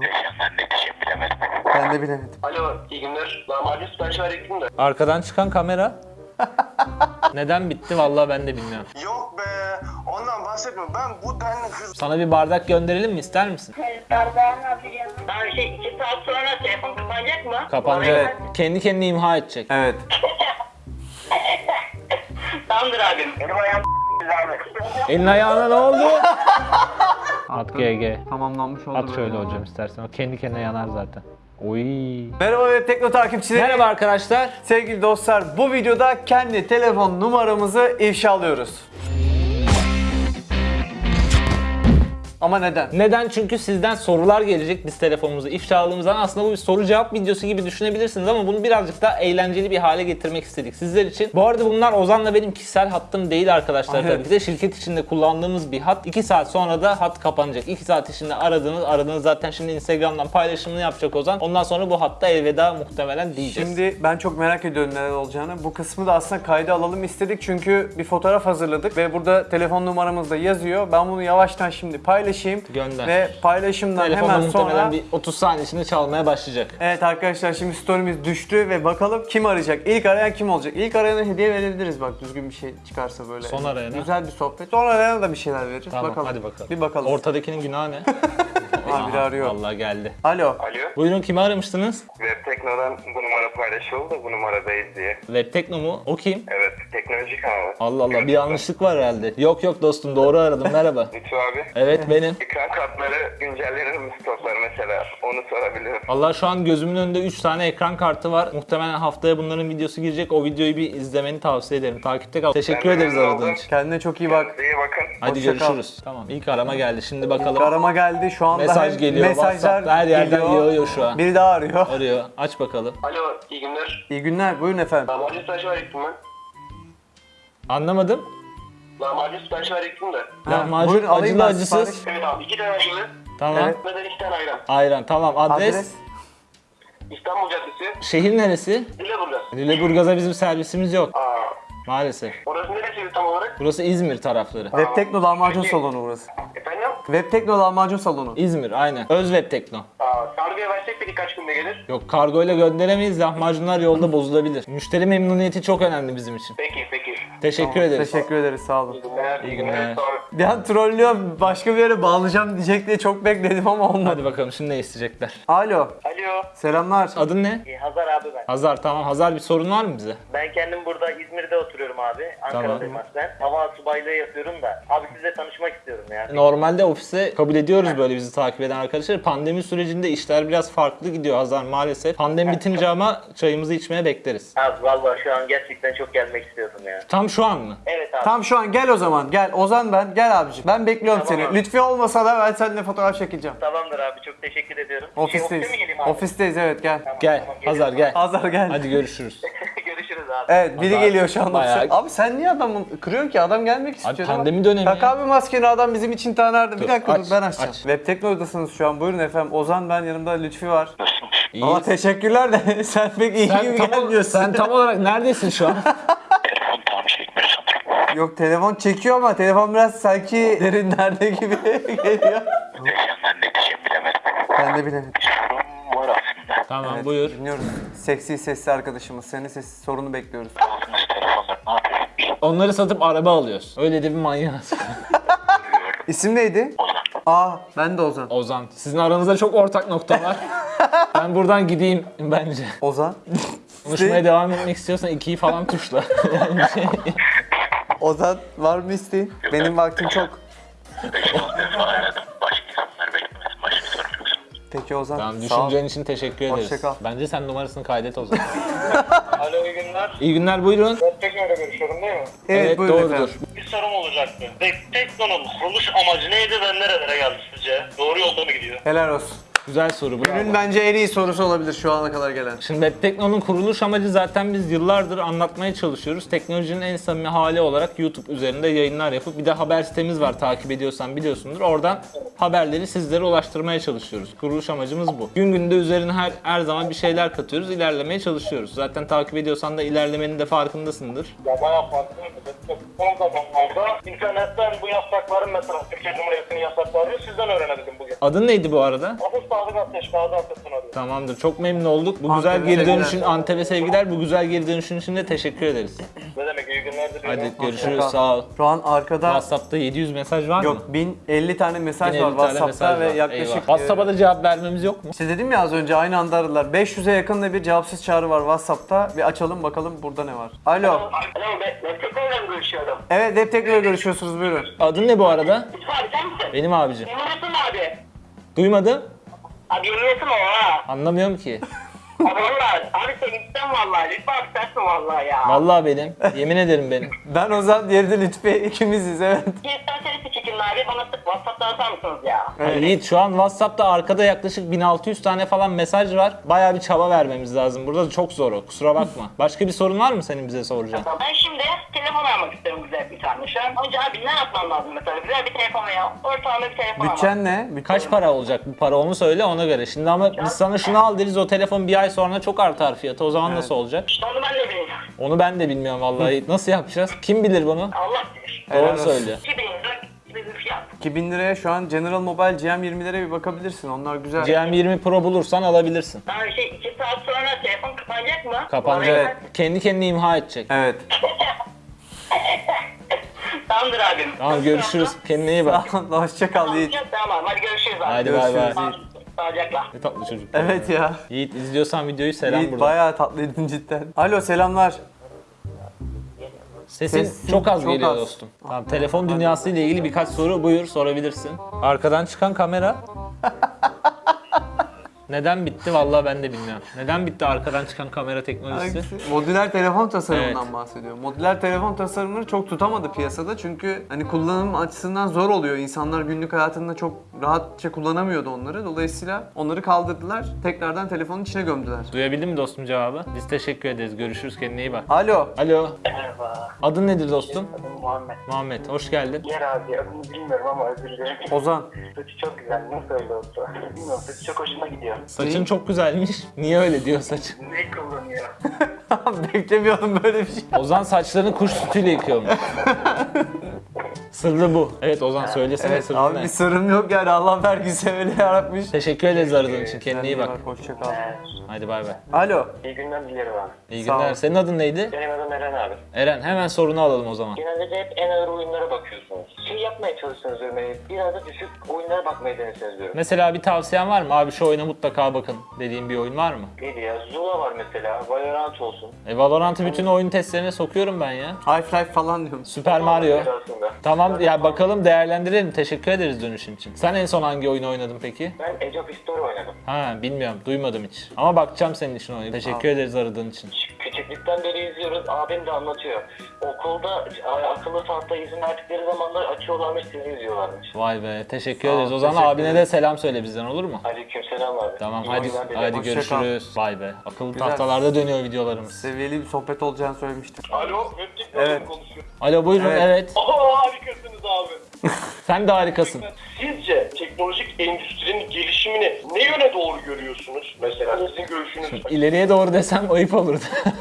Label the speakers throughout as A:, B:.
A: Ben ne diyeceğim bilemedim.
B: Ben de bilemedim.
C: Alo, iyi günler. Lahmacun sipariş verecektim de.
D: Arkadan çıkan kamera. Neden bitti vallahi ben de bilmiyorum.
E: Yok be, ondan bahsetme. Ben bu denli hız...
D: Sana bir bardak gönderelim mi ister misin?
F: Bardağın yapacağım.
G: Tamam şey iki saat sonra telefon kapanacak mı?
D: Kapanacak.
B: Evet.
D: Kendi kendini imha edecek.
B: Evet.
G: Tamamdır abim.
C: Benim ayağım abi.
D: Elin ayağına ne oldu? At GG.
B: Tamamlanmış oldu.
D: At şöyle hocam istersen. O kendi kendine yanar zaten. Oy.
B: Merhaba Web Tekno takipçileri.
D: Merhaba arkadaşlar.
B: Sevgili dostlar bu videoda kendi telefon numaramızı ifşalıyoruz. Ama neden?
D: Neden? Çünkü sizden sorular gelecek biz telefonumuzu ifşaladığımız zaman. Aslında bu bir soru cevap videosu gibi düşünebilirsiniz ama bunu birazcık daha eğlenceli bir hale getirmek istedik sizler için. Bu arada bunlar Ozan'la benim kişisel hattım değil arkadaşlar
B: Evet.
D: tabii ki de. Şirket içinde kullandığımız bir hat. 2 saat sonra da hat kapanacak. 2 saat içinde aradığınız, aradığınız zaten şimdi Instagram'dan paylaşımını yapacak Ozan. Ondan sonra bu hatta elveda muhtemelen diyeceğiz.
B: Şimdi ben çok merak ediyorum neler olacağını. Bu kısmı da aslında kayda alalım istedik çünkü bir fotoğraf hazırladık ve burada telefon numaramız da yazıyor. Ben bunu yavaştan şimdi paylaşayım.
D: Gönder.
B: Ve paylaşımdan
D: Telefonda
B: hemen sonra...
D: bir 30 saniye içinde çalmaya başlayacak.
B: Evet arkadaşlar şimdi story'miz düştü ve bakalım kim arayacak? İlk arayan kim olacak? İlk arayana hediye verebiliriz bak düzgün bir şey çıkarsa böyle.
D: Son arayana?
B: Güzel bir sohbet. Son arayana da bir şeyler veririz.
D: Tamam
B: bakalım.
D: hadi bakalım.
B: Bir bakalım.
D: Ortadakinin günahı ne?
B: Biri arıyor.
D: Vallahi geldi.
B: Alo.
E: Alo,
D: Buyurun kimi aramıştınız?
E: Web Tekno'dan bu numara paylaşıldı da bu numaradayız diye.
D: Web Tekno mu? O kim?
E: Evet, teknoloji kanalı.
D: Allah Allah bir yanlışlık var herhalde. Yok yok dostum doğru aradım merhaba.
E: Lütfü abi,
D: Evet benim.
E: ekran kartları güncellenir mi stoklar mesela? Onu sorabilirim.
D: Allah şu an gözümün önünde 3 tane ekran kartı var. Muhtemelen haftaya bunların videosu girecek. O videoyu bir izlemeni tavsiye ederim. Takipte kal. Teşekkür
E: Ben de
D: ederiz aradığın için.
B: Kendine çok iyi bak.
E: İyi bakın.
D: Hadi
B: Hoşça kal.
D: görüşürüz. Tamam ilk arama geldi. Şimdi bakalım.
B: Arama geldi şu anda
D: Mesaj
B: hem
D: geliyor.
B: mesajlar
D: her yerden
B: geliyor.
D: yağıyor şu an.
B: Biri daha arıyor.
D: Arıyor. Aç bakalım.
C: Alo, iyi günler.
B: İyi günler buyurun efendim.
C: Lahmacun sipariş verecektim ben.
D: Anlamadım.
C: Lahmacun sipariş verecektim de.
D: Lahmacun
B: buyurun, alayım
D: acılı
B: ben
D: acısız.
C: Evet abi, iki tane acılı.
D: Tamam.
B: Evet.
C: Ve de iki tane ayran.
D: Ayran tamam. Adres.
B: Adres.
C: İstanbul Caddesi,
D: Şehir neresi?
C: Lüleburgaz.
D: Lüleburgaz'a bizim servisimiz yok.
C: Aa,
D: Maalesef.
C: orası neresiydi tam olarak?
D: Burası İzmir tarafları.
B: Web Tekno lahmacun salonu burası. Web Tekno lahmacun salonu.
D: İzmir aynen. Öz Web Tekno.
C: Aa, kargoya versek peki kaç günde gelir?
D: Yok kargoyla gönderemeyiz. Lahmacunlar yolda bozulabilir. Müşteri memnuniyeti çok önemli bizim için.
C: Peki, peki.
D: Teşekkür ederiz.
B: Teşekkür ederiz sağ olun.
C: İyi günler.
D: İyi günler.
C: Sağ olun.
B: Bir an trollüyor başka bir yere bağlayacağım diyecek diye çok bekledim ama olmadı.
D: Hadi bakalım şimdi ne isteyecekler.
B: Alo.
C: Alo.
B: Selamlar.
D: Adın ne?
G: İyi, Hazar abi ben.
D: Hazar tamam. Hazar bir sorun var mı bize?
G: Ben kendim burada İzmir'de oturuyorum abi. Ankara'dayım aslen. Hava subaylığı yapıyorum da. Abi sizle tanışmak istiyorum ya.
D: Normalde ofise kabul ediyoruz böyle bizi takip eden arkadaşlar. Pandemi sürecinde işler biraz farklı gidiyor Hazar maalesef. Pandemi bitince ama çayımızı içmeye bekleriz.
G: Abi vallahi şu an gerçekten çok gelmek istiyordum ya.
D: Tam şu an mı?
G: Evet abi.
B: Tam şu an gel o zaman gel. Ozan ben gel abicim. Ben bekliyorum
G: Tamam
B: seni.
G: abi.
B: Lütfi olmasa da ben seninle fotoğraf çekeceğim.
G: Tamamdır abi çok teşekkür ediyorum. Şey,
B: Ofisteyiz.
G: ofiste mi geleyim abi?
B: Ofisteyiz evet gel.
G: Tamam,
D: Gel
G: tamam,
D: Hazar gel.
B: Hazar gel.
D: Hadi görüşürüz.
G: abi. Görüşürüz abi.
B: Evet biri
D: Hazar
B: geliyor şu an
D: bayağı-
B: ofise. Abi sen niye adamı kırıyorsun ki? Adam gelmek istiyor. Ama-
D: pandemi dönemi
B: Tak
D: ya.
B: abi maskeni adam bizim için ta nerede? Bir
D: Dur,
B: dakika
D: aç,
B: dur ben açacağım.
D: aç.
B: Web Tekno'dasınız şu an. Buyurun efendim. Ozan ben yanımda Lütfi var.
D: İyi.
B: Ama teşekkürler de sen pek iyi
D: Sen
B: gibi
D: tam,
B: gelmiyorsun.
D: sen tam olarak neredesin şu an?
A: Telefon tam çekmiyor sanırım.
B: Yok telefon çekiyor ama telefon biraz sanki derinlerde gibi geliyor.
A: Diyeceğim ben ne diyeceğim bilemedim.
B: Ben de bilemedim.
A: Sorun var aslında.
D: tamam
B: Evet,
D: buyur.
B: Dinliyoruz. Seksi sesli arkadaşımız. Senin ses sorunu bekliyoruz.
A: Aldığınız telefonları ne yapıyorsunuz?
D: Onları satıp araba alıyoruz. Öyle de bir manyağız.
B: İsim neydi?
A: Ozan.
B: Aa ben de Ozan.
D: Ozan. Sizin aranızda çok ortak nokta var. ben buradan gideyim bence.
B: Ozan.
D: Konuşmaya devam etmek istiyorsan ikiyi falan tuşla. yani şey,
B: Ozan var mı isteğin? Benim vaktim çok.
A: 5-10 defa aradım. Başka insanlar beklemesin. Başka sorun yoksa.
B: Peki Ozan.
D: tamam
B: sağ ol.
D: düşüncen için teşekkür ederiz.
B: Hoşça kal.
D: Bence sen numarasını kaydet o zaman.
C: Alo, iyi günler.
D: İyi günler buyurun.
C: Tekno'yla görüşüyorum değil mi?
B: Evet, buyurun
D: doğrudur.
B: efendim.
C: Bir sorum olacaktı. Tekno'nun kuruluş amacı neydi ve nerelere geldi sizce? Doğru yolda mı gidiyor?
B: Helal olsun.
D: Güzel soru bravo.
B: Günün bence en iyi sorusu olabilir şu ana kadar gelen.
D: Şimdi Web Tekno'nun kuruluş amacı zaten biz yıllardır anlatmaya çalışıyoruz. Teknolojinin en samimi hali olarak YouTube üzerinde yayınlar yapıp bir de haber sitemiz var takip ediyorsan biliyorsundur. Oradan haberleri sizlere ulaştırmaya çalışıyoruz. Kuruluş amacımız bu. Gün günde üzerine her her zaman bir şeyler katıyoruz, ilerlemeye çalışıyoruz. Zaten takip ediyorsan da ilerlemenin de farkındasındır.
C: Ya bayağı farklı. Son zamanlarda internetten bu yasakların mesela Türkiye Cumhuriyeti'nin yasaklarını sizden öğrenebildim bugün.
D: Adın neydi bu arada?
C: Adım Sadık Ateş, Gazi Ateş'ten arıyorum.
D: Tamamdır. Çok memnun olduk. Bu
B: Antep'e
D: güzel geri
B: sevgiler.
D: dönüşün Antep'e sevgiler. Bu güzel geri dönüşün için de teşekkür ederiz.
C: Ne demek iyi günler diliyorum.
D: Hadi görüşürüz.
B: kal.
D: Sağ ol.
B: Şu an arkada
D: WhatsApp'ta 700 mesaj var mı?
B: yok 1050 tane mesaj
D: 1050
B: var
D: tane
B: WhatsApp'ta
D: mesaj
B: ve
D: var.
B: yaklaşık
D: Eyvah. WhatsApp'a da cevap vermemiz yok mu?
B: İşte dedim ya az önce aynı anda aradılar. 500'e yakın da bir cevapsız çağrı var WhatsApp'ta. Bir açalım bakalım burada ne var. Alo.
G: Alo ben Meksiko'yla mı görüşüyorum?
B: Evet Web görüşüyorsunuz buyurun.
D: Adın ne bu arada?
G: Abi sen misin?
D: Benim abicim.
G: Eminsin abi.
D: Duymadım.
G: Abi eminsin o ha.
D: Anlamıyorum ki.
G: Abi valla abi sen gitsen vallahi lütfen abi sensin vallahi ya.
D: Vallahi benim. Yemin ederim benim.
B: Ben Ozan, diğeri de Lütfi ikimiziz evet.
G: İsterseniz çekin abi bana sık WhatsApp'ta atar mısınız ya?
B: Evet.
D: Yiğit şu an WhatsApp'ta arkada yaklaşık 1600 tane falan mesaj var. Bayağı bir çaba vermemiz lazım. Burada çok zor o. Kusura bakma. Başka bir sorun var mı senin bize soracağın?
G: Ben şimdi telefon almak istiyorum güzel bir tane şu an. Önce abi ne yapmam lazım mesela? Güzel bir telefon ya. Ortalama bir telefon almak.
B: Bütçen ne? Bütçen-
D: Kaç para olacak bu para onu söyle ona göre. Şimdi ama biz sana şunu al deriz o telefon bir ay sonra çok artar fiyatı. O zaman nasıl olacak?
G: İşte onu ben de bilmiyorum.
D: Onu ben de bilmiyorum vallahi. Nasıl yapacağız? Kim bilir bunu?
G: Allah bilir.
D: Doğru söylüyor.
G: 2000
B: 2000 liraya şu an General Mobile GM20'lere bir bakabilirsin. Onlar güzel.
D: GM20 Pro bulursan alabilirsin.
G: Ben şey 2 saat sonra telefon kapanacak mı?
D: Kapanacak.
B: Evet.
D: Kendi kendini imha edecek.
B: Evet.
G: Tamamdır abim.
D: Tamam görüşürüz. Kendine iyi bak.
B: Hoşça kal Yiğit.
G: Tamam hadi görüşürüz abi.
D: Hadi bay bay.
B: Görüşürüz.
G: Sağlıcakla.
D: Ne tatlı çocuk.
B: Evet ya.
D: Yiğit izliyorsan videoyu selam
B: Yiğit
D: buradan.
B: bayağı tatlıydın cidden. Alo selamlar.
D: Sesin
B: Sesin
D: çok az
B: çok
D: geliyor
B: az.
D: dostum. Tamam telefon dünyası ile ilgili birkaç soru buyur sorabilirsin. Arkadan çıkan kamera. Neden bitti vallahi ben de bilmiyorum. Neden bitti arkadan çıkan kamera teknolojisi?
B: Hangisi? Modüler telefon tasarımından
D: Evet.
B: bahsediyor. Modüler telefon tasarımını çok tutamadı piyasada çünkü hani kullanım açısından zor oluyor. İnsanlar günlük hayatında çok rahatça kullanamıyordu onları. Dolayısıyla onları kaldırdılar. Tekrardan telefonun içine gömdüler.
D: Duyabildin mi dostum cevabı? Biz teşekkür ederiz. Görüşürüz kendine iyi bak.
B: Alo.
D: Alo.
G: Merhaba.
D: Adın nedir dostum?
G: Adım Muhammed.
D: Muhammed. Hoş geldin.
G: Yer abi adını bilmiyorum ama özür dilerim.
B: Ozan.
G: Saçı çok güzel. Nasıl öyle oldu? Bilmiyorum saçı çok hoşuma gidiyor.
D: Saçın çok güzelmiş. Niye öyle diyor saçın?
G: Ne kullanıyor?
B: Beklemiyordum böyle bir şey.
D: Ozan saçlarını kuş sütüyle yıkıyormuş. Sırrı bu. Evet Ozan söylesene
B: Evet
D: sırrı
B: abi
D: ne?
B: bir sorun yok yani Allah vergisi öyle yaratmış.
D: Teşekkür ederiz aradığın için. Kendine iyi bak.
B: Hoşça kal.
D: Hadi bay bay.
B: Alo.
G: İyi günler dilerim abi.
D: İyi
B: Sağ
D: günler.
B: ol.
D: Senin adın neydi?
G: Benim adım Eren abi.
D: Eren hemen sorunu alalım o zaman.
G: Genelde de hep en ağır oyunlara bakıyorsunuz. Şey yapmaya çalışıyorsunuz diyorum. yani Biraz da düşük oyunlara bakmaya denesiniz diyorum.
D: Mesela bir tavsiyen var mı? Abi şu oyuna mutlaka bakın dediğin bir oyun var mı?
G: Neydi ya? Zula var mesela. Valorant olsun.
D: E Valorant'ı bütün oyun testlerine sokuyorum ben ya.
B: Half-Life falan diyorum.
D: Süper Mario.
G: Aslında.
D: Tamam ya bakalım değerlendirelim. Teşekkür ederiz dönüşün için. Sen en son hangi oyunu oynadın peki?
G: Ben Age of History oynadım.
D: Ha bilmiyorum. Duymadım hiç. Ama bakacağım senin için oyunu. Teşekkür ederiz aradığın için.
G: Küçüklükten beri izliyoruz. Abim de anlatıyor. Okulda akıllı tahta izin verdikleri zamanlar açıyorlarmış, sizi izliyorlarmış.
D: Vay be. Teşekkür
B: Sağ
D: ederiz. O zaman abine
B: ederim.
D: de selam söyle bizden olur mu?
G: Aleykümselam abi.
D: Tamam
G: İyi
D: hadi hadi görüşürüz. Vay be. Akıllı
B: Güzel.
D: tahtalarda dönüyor videolarımız.
B: Seviyeli bir sohbet olacağını söylemiştim.
C: Alo,
B: Evet.
C: konuşuyor.
D: Alo buyurun
B: Evet.
D: evet.
C: Aa harikasınız abi.
D: Sen de harikasın.
C: Sizce teknolojik endüstrinin gelişimini ne yöne doğru görüyorsunuz? Mesela sizin görüşünüz.
D: İleriye doğru desem ayıp olurdu.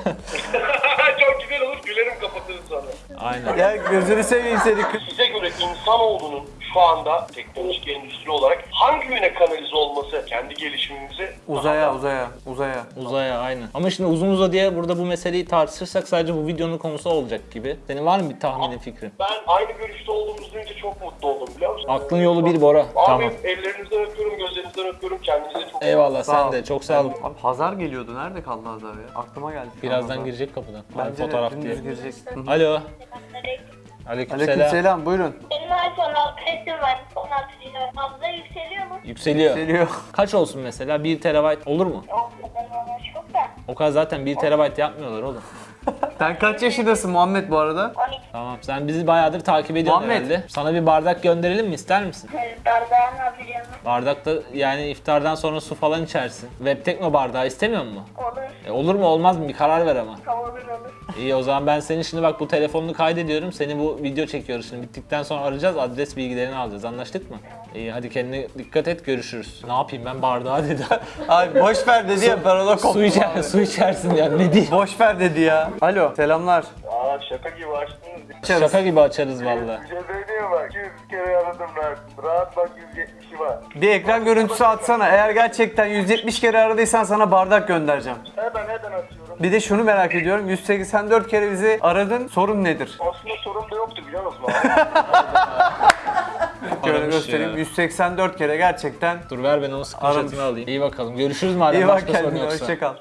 C: Çok güzel olur, gülerim kapatırız sonra.
D: Aynen.
B: Ya gözünü seveyim seni.
C: Size göre insanoğlunun şu anda teknolojik endüstri olarak hangi yöne kanalize olması kendi gelişimimizi
B: Uzaya, uzaya, uzaya.
D: Uzaya aynen. Ama şimdi uzun uza diye burada bu meseleyi tartışırsak sadece bu videonun konusu olacak gibi. Senin var mı bir tahminin fikrin?
C: Ben aynı görüşte olduğumuzu duyunca çok mutlu oldum biliyor musun?
D: Aklın yolu bir Bora.
C: Abi
D: Tamam.
C: ellerinizden öpüyorum, gözlerinizden öpüyorum. Kendinize çok
D: Eyvallah
B: Sağ
D: sen
B: ol.
D: de çok sağ ol.
B: Abi Hazar geliyordu. Nerede kaldı Hazar ya? Aklıma geldi.
D: Birazdan
B: Hazar.
D: girecek kapıdan. Abi
B: Bence
D: fotoğraf
B: de
D: diye.
B: girecek.
D: Alo. Aleykümselam.
B: Aleykümselam buyurun.
F: Benim iPhone 6 S'im var. 16 GB. Fazla yükseliyor mu?
D: Yükseliyor.
B: Geliyor.
D: Kaç olsun mesela? 1 terabayt olur mu?
F: Yok, çok da.
D: O kadar zaten 1 terabayt yapmıyorlar oğlum.
B: Sen kaç yaşındasın Muhammed bu arada?
F: 12
D: Tamam sen bizi bayağıdır takip ediyorsun
B: Muhammed.
D: herhalde. Sana bir bardak gönderelim mi ister misin?
F: bardağın alacağım.
D: Bardakta yani iftardan sonra su falan içersin. Web Tekno bardağı istemiyor musun?
F: Olur.
D: E, olur mu olmaz mı bir karar ver ama.
F: Olur olur.
D: İyi o zaman ben senin şimdi bak bu telefonunu kaydediyorum. Seni bu video çekiyoruz şimdi. Bittikten sonra arayacağız. Adres bilgilerini alacağız. Anlaştık mı? İyi hadi kendine dikkat et. Görüşürüz. Ne yapayım ben bardağı dedi.
B: Abi boş ver dedi ya ben ona koptum
D: su, içer,
B: abi.
D: su içersin ya ne diyeyim.
B: Boş ver dedi ya. Alo selamlar.
E: Şaka gibi açtınız.
D: Şaka gibi açarız valla.
E: Bir şey söyleyeyim bak. 100 kere aradım rahat. Rahat bak 170'i var.
B: Bir ekran görüntüsü atsana. Eğer gerçekten 170 kere aradıysan sana bardak göndereceğim.
E: Hemen hemen atıyorum.
B: Bir de şunu merak ediyorum. 184 kere bizi aradın. Sorun nedir?
E: Aslında sorun da yoktu biliyor musun?
B: Şöyle göstereyim.
D: ya.
B: 184 kere gerçekten.
D: Dur ver ben onun screenshot'ını alayım. İyi bakalım. Görüşürüz madem
B: İyi bak
D: başka sorun
B: kendine.
D: yoksa.
B: Hoşçakal.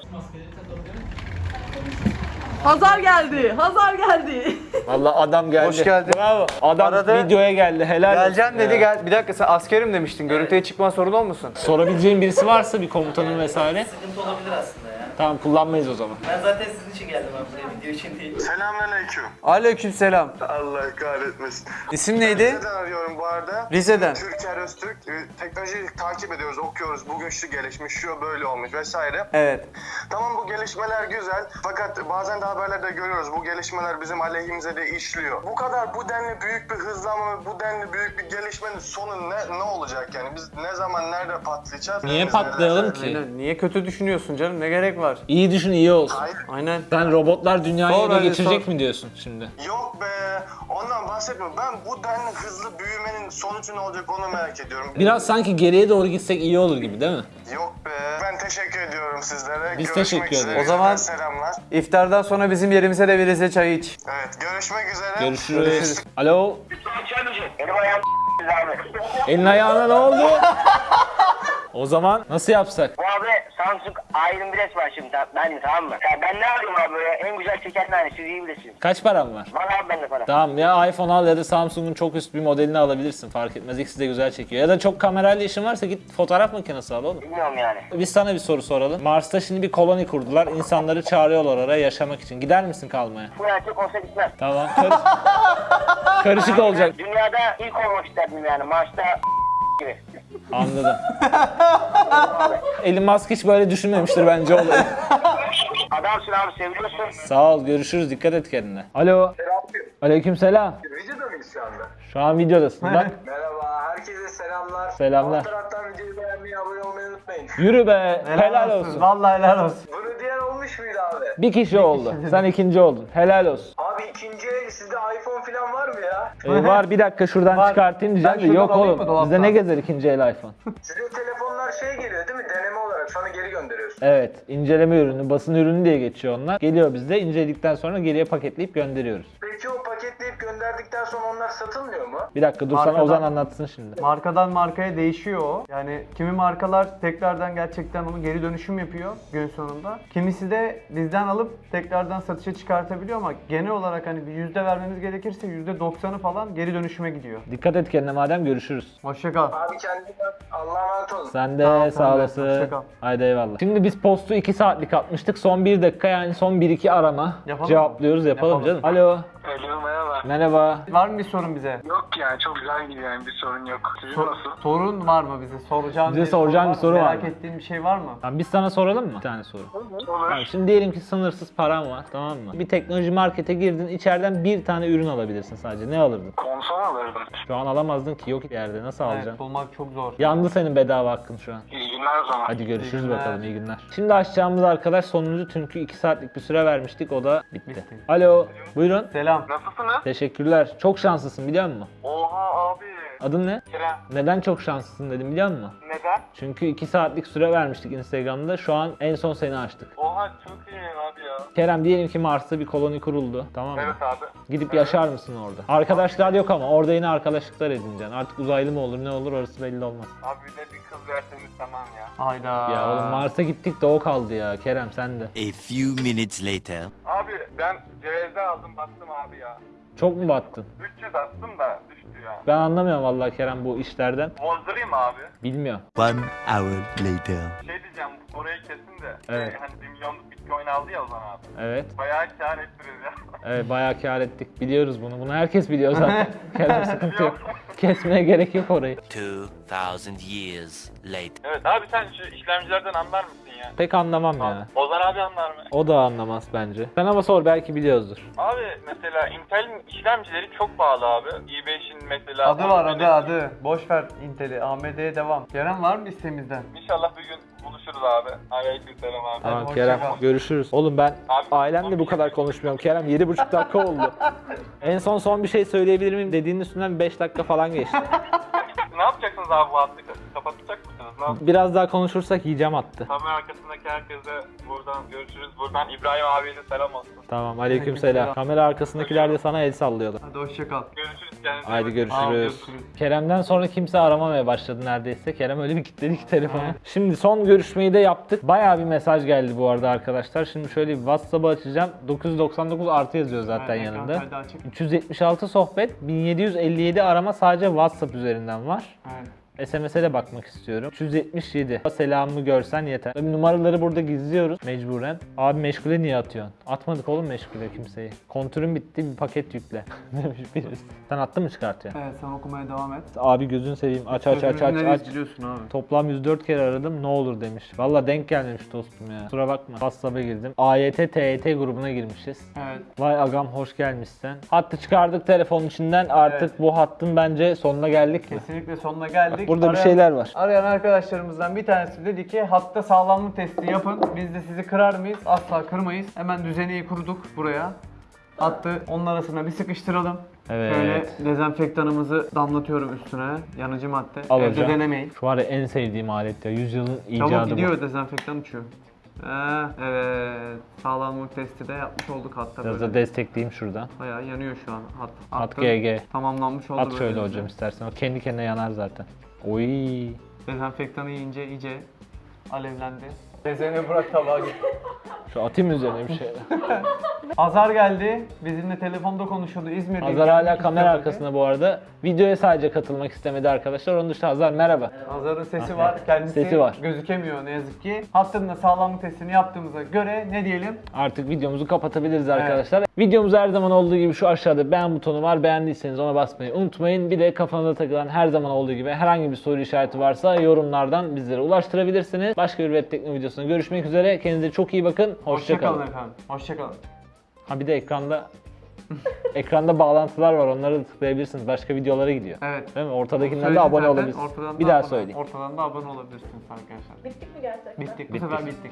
H: Hazar geldi. Hazar geldi.
D: Valla adam geldi.
B: Hoş geldin.
D: Bravo. Adam
B: Aradı.
D: videoya geldi. Helal
B: Geleceğim dedi
D: ya.
B: gel. Bir dakika sen askerim demiştin. Görüntüye çıkma sorun olmasın?
D: Sorabileceğin birisi varsa bir komutanın vesaire.
I: Sıkıntı olabilir aslında.
D: Tamam kullanmayız o zaman.
I: Ben zaten sizin için geldim abi buraya video için değil.
E: Selamünaleyküm.
B: Aleykümselam.
E: Allah kahretmesin.
B: İsim neydi?
E: Neden arıyorum bu arada?
B: Rize'den.
E: Türker Öztürk. e, Teknolojiyi takip ediyoruz, okuyoruz. Bugün şu gelişmiş, şu böyle olmuş vesaire.
B: Evet.
E: Tamam bu gelişmeler güzel. Fakat bazen de haberlerde görüyoruz. Bu gelişmeler bizim aleyhimize de işliyor. Bu kadar bu denli büyük bir hızlanma ve bu denli büyük bir gelişmenin sonu ne ne olacak yani? Biz ne zaman nerede patlayacağız?
D: Niye
E: Biz
D: patlayalım
E: nerede-
D: ki?
B: Niye kötü düşünüyorsun canım? Ne gerek var?
D: İyi düşün iyi olsun.
E: Hayır.
B: Aynen.
D: Sen robotlar dünyayı
B: Sor
D: ele
B: hadi,
D: geçirecek
B: sor.
D: mi diyorsun şimdi?
E: Yok be. Ondan bahsetmiyorum. Ben bu denli hızlı büyümenin sonucu ne olacak onu merak ediyorum.
D: Biraz sanki geriye doğru gitsek iyi olur gibi değil mi?
E: Yok be. Ben teşekkür ediyorum sizlere.
D: Biz
E: Görüşmek
D: teşekkür
E: üzere.
D: ederiz.
B: O zaman-
E: Selamlar.
B: İftardan sonra bizim yerimize de bir Rize çayı iç.
E: Evet görüşmek üzere.
D: Görüşürüz. Alo.
G: Benim ayağım abi.
D: Elin ayağına ne oldu? o zaman nasıl yapsak?
G: Samsung A21s var şimdi benim tamam mı? Ya ben ne arıyorum abi böyle en güzel çeken hani siz iyi bilirsiniz.
D: Kaç param var?
G: Var abi bende para.
D: Tamam ya iPhone al ya da Samsung'un çok üst bir modelini alabilirsin fark etmez. İkisi de güzel çekiyor. Ya da çok kamerayla işin varsa git fotoğraf makinesi al oğlum.
G: Bilmiyorum yani.
D: Biz sana bir soru soralım. Mars'ta şimdi bir koloni kurdular. İnsanları çağırıyorlar oraya yaşamak için. Gider misin kalmaya?
G: Bu erkek olsa gitmez.
D: Tamam. Karış- Karışık olacak.
G: Dünyada ilk olmak isterdim yani Mars'ta gibi.
D: Anladım. Elon Musk hiç böyle düşünmemiştir bence olayı.
G: Adamsın abi seviyorsun.
D: Sağ ol. Görüşürüz. Dikkat et kendine. Alo. Aleyküm selam.
E: Videoda mıyız şu anda?
D: Şu an videodasın. Bak.
E: Merhaba, herkese selamlar.
D: Selamlar.
E: Alt taraftan videoyu beğenmeyi, abone olmayı unutmayın.
D: Yürü be. Helal olsun.
B: Vallahi helal olsun.
E: Bunu diyen olmuş muydu abi?
D: Bir kişi oldu. Sen ikinci oldun. Helal olsun.
E: Abi ikinci el sizde iPhone falan var mı ya?
D: Ee, var bir dakika şuradan
B: Var.
D: çıkartayım diyeceğim
B: Ben
D: de
B: şuradan
D: yok
B: alayım mı
D: oğlum.
B: dolaptan?
D: Bizde ne gezer ikinci el iPhone?
E: Sizde telefonlar şey geliyor değil mi? Deneme olarak sonra geri gönderiyorsun.
D: Evet. inceleme ürünü, basın ürünü diye geçiyor onlar. Geliyor bizde. inceledikten sonra geriye paketleyip gönderiyoruz.
E: Peki o paketleyip gönderdikten sonra onlar satılmıyor mu?
D: Bir dakika dur sana
B: Markadan-
D: Ozan anlatsın şimdi.
B: Markadan markaya değişiyor o. Yani kimi markalar tekrardan gerçekten onu geri dönüşüm yapıyor gün sonunda. Kimisi de bizden alıp tekrardan satışa çıkartabiliyor ama genel olarak hani bir yüzde vermemiz gerekirse yüzde doksanı falan geri dönüşüme gidiyor.
D: Dikkat et kendine madem görüşürüz.
B: Hoşça kal.
E: Abi kendine bak. Allah'a emanet olun.
D: Sen de
B: Sağ ol,
D: sağ,
B: de.
D: olasın.
B: Hoşça kal.
D: Haydi eyvallah. Şimdi biz postu 2 saatlik atmıştık. Son 1 dakika yani son 1-2 arama
B: Yapalım
D: cevaplıyoruz. Yapalım,
B: Yapalım.
D: canım. Alo.
E: Alo merhaba.
D: Merhaba.
B: Var mı bir sorun bize?
E: Yok ya çok güzel gidiyor yani bir sorun yok. Sizin
B: Sor-
E: nasıl?
B: sorun var mı bize? Soracağın
D: Bize soracağın bir soru var
B: Merak
D: mı?
B: ettiğin bir şey var mı?
D: Tamam biz sana soralım mı? Bir tane soru.
E: Olur.
D: Tamam, şimdi diyelim ki sınırsız param var tamam mı? Bir teknoloji markete girdin içeriden bir tane ürün alabilirsin sadece. Ne alırdın?
E: Konsol alırdım.
D: Şu an alamazdın ki yok yerde. Nasıl
B: Evet,
D: alacaksın?
B: bulmak çok zor.
D: Yandı senin bedava hakkın şu an.
E: Günler o zaman.
D: Hadi görüşürüz
B: İyi
D: bakalım iyi günler. Şimdi açacağımız arkadaş sonuncu çünkü 2 saatlik bir süre vermiştik o da bitti.
B: Bitti.
D: Alo buyurun.
B: Selam.
E: Nasılsınız?
D: Teşekkürler. Çok şanslısın biliyor musun?
E: Oha abi.
D: Adın ne?
E: Kerem.
D: Neden çok şanslısın dedim biliyor musun?
E: Neden?
D: Çünkü 2 saatlik süre vermiştik Instagram'da. Şu an en son seni açtık.
E: Oha çok iyi abi ya.
D: Kerem diyelim ki Mars'ta bir koloni kuruldu. Tamam mı?
E: abi.
D: Gidip yaşar mısın orada? Arkadaşlar yok ama orada yine arkadaşlıklar edineceksin. Artık uzaylı mı olur ne olur orası belli olmaz.
E: Abi bir de bir kız verseniz tamam ya.
B: Hayda.
D: Ya oğlum Mars'a gittik de o kaldı ya. Kerem sen de.
J: A few minutes later.
E: Abi ben cevizde aldım baktım abi ya.
D: Çok mu battın?
E: 300 attım da düştü ya.
D: Ben anlamıyorum vallahi Kerem bu işlerden.
E: Bozdurayım abi.
D: Bilmiyorum.
J: One hour later.
E: Şey diyeceğim orayı kesin de.
D: Evet.
E: Şey, hani 1 milyonluk bitcoin aldı ya o zaman abi.
D: Evet.
E: Bayağı kâr ettiniz ya.
D: Evet bayağı kar ettik. Biliyoruz bunu. Bunu herkes biliyor zaten. Kerem sıkıntı yok. Kesmeye gerek yok orayı.
J: 2000 years later.
E: evet abi sen şu işlemcilerden anlar mısın ya?
D: Pek anlamam ya.
E: Ozan abi anlar mı?
D: O da anlamaz bence. Sen ama sor belki biliyoruzdur.
E: Abi mesela Intel'in işlemcileri çok pahalı abi. i5'in mesela...
B: Adı var adı adı. Boş ver Intel'i. AMD'ye devam. Kerem var mı istemizden?
E: İnşallah bir gün
K: Buluşuruz abi. Aleykümselam abi.
D: Tamam
B: hoşça
D: Kerem
B: kal.
D: görüşürüz. Oğlum ben
K: Abi,
D: ailemle bu kadar konuşmuyorum. Kerem 7,5 dakika oldu. en son son bir şey söyleyebilir miyim dediğinin üstünden 5 dakika falan geçti.
K: ne yapacaksınız abi bu yap-
D: Biraz daha konuşursak yiyeceğim attı.
K: Kamera arkasındaki herkese buradan görüşürüz. Buradan İbrahim abiye de selam olsun.
D: Tamam aleykümselam.
B: Aleykümselam.
D: Kamera arkasındakiler de sana el sallıyorlar.
B: Hadi hoşça kal.
K: Görüşürüz kendinize.
D: Haydi
K: bakın.
B: Abi,
D: görüşürüz.
B: görüşürüz.
D: Kerem'den sonra kimse aramamaya başladı neredeyse. Kerem öyle bir kilitledi ki telefonu. Şimdi son görüşmeyi de yaptık. Bayağı bir mesaj geldi bu arada arkadaşlar. Şimdi şöyle bir WhatsApp'ı açacağım. 999 artı yazıyor zaten
B: ekran
D: yanında.
B: kaydı açık.
D: 376 sohbet, 1757 arama sadece WhatsApp üzerinden var.
B: Evet.
D: SMS'e de bakmak istiyorum. 377. Selamımı görsen yeter. Tabii numaraları burada gizliyoruz mecburen. Abi meşgule niye atıyorsun? Atmadık oğlum meşgule kimseyi. Kontürün bitti bir paket yükle. Demiş birisi. Sen attın mı çıkartıyor?
B: Evet sen okumaya devam et.
D: Abi gözün seveyim aç aç aç aç aç.
B: abi.
D: Toplam 104 kere aradım ne olur demiş. Valla denk gelmemiş dostum ya. Kusura bakma. WhatsApp'a girdim. AYT TYT grubuna girmişiz.
B: Evet.
D: Vay agam hoş gelmişsin. Hattı çıkardık telefonun içinden. Artık
B: Evet.
D: bu hattın bence sonuna geldik mi?
B: Kesinlikle sonuna geldik.
D: Bak burada bir
B: Arayan-
D: şeyler var.
B: Arayan arkadaşlarımızdan bir tanesi dedi ki hatta sağlamlık testi yapın. Biz de sizi kırar mıyız? Asla kırmayız. Hemen düzeneyi kurduk buraya. Hattı onun arasına bir sıkıştıralım.
D: Evet.
B: Şöyle dezenfektanımızı damlatıyorum üstüne. Yanıcı madde.
D: Al
B: Evde denemeyin.
D: Şu var ya en sevdiğim alet ya. Yüzyılın
B: Çabuk
D: icadı
B: gidiyor
D: bu.
B: dezenfektan uçuyor. Ee, evet. Sağlamlık testi de yapmış olduk hatta
D: Biraz
B: böyle.
D: da destekleyeyim şuradan.
B: Bayağı yanıyor şu an hat.
D: At
B: Hattın
D: GG.
B: Tamamlanmış oldu
D: At şöyle hocam istersen. O kendi kendine yanar zaten. Oy.
B: Dezenfektanı yiyince iyice alevlendi. Dezene bırak tabağa git.
D: Şu atayım mı üzerine bir şeyler.
B: Azar geldi. Bizimle telefonda konuşuyordu İzmir'de.
D: Hazar hala kamera arkasında bu arada. Videoya sadece katılmak istemedi arkadaşlar. Onun dışında Hazar merhaba.
B: Hazar'ın sesi var. Kendisi
D: Sesi var.
B: gözükemiyor ne yazık ki. Hattında sağlamlık testini yaptığımıza göre ne diyelim?
D: Artık videomuzu kapatabiliriz arkadaşlar. Videomuz her zaman olduğu gibi şu aşağıda beğen butonu var. Beğendiyseniz ona basmayı unutmayın. Bir de kafanıza takılan her zaman olduğu gibi herhangi bir soru işareti varsa yorumlardan bizlere ulaştırabilirsiniz. Başka bir web tekno videosunda görüşmek üzere. Kendinize çok iyi bakın. Hoşçakalın.
B: Hoşçakalın efendim. Hoşçakalın.
D: Ha bir de ekranda ekranda bağlantılar var. Onları da tıklayabilirsiniz. Başka videolara gidiyor.
B: Evet.
D: Değil mi? Ortadakinden de abone
B: zaten,
D: olabilirsiniz.
B: ortadan da
D: Bir daha
B: abone-
D: söyleyeyim.
B: Ortadan da abone olabilirsiniz arkadaşlar.
H: Bittik mi gerçekten?
B: Bittik. Bu
D: Bittik.
B: sefer bittik.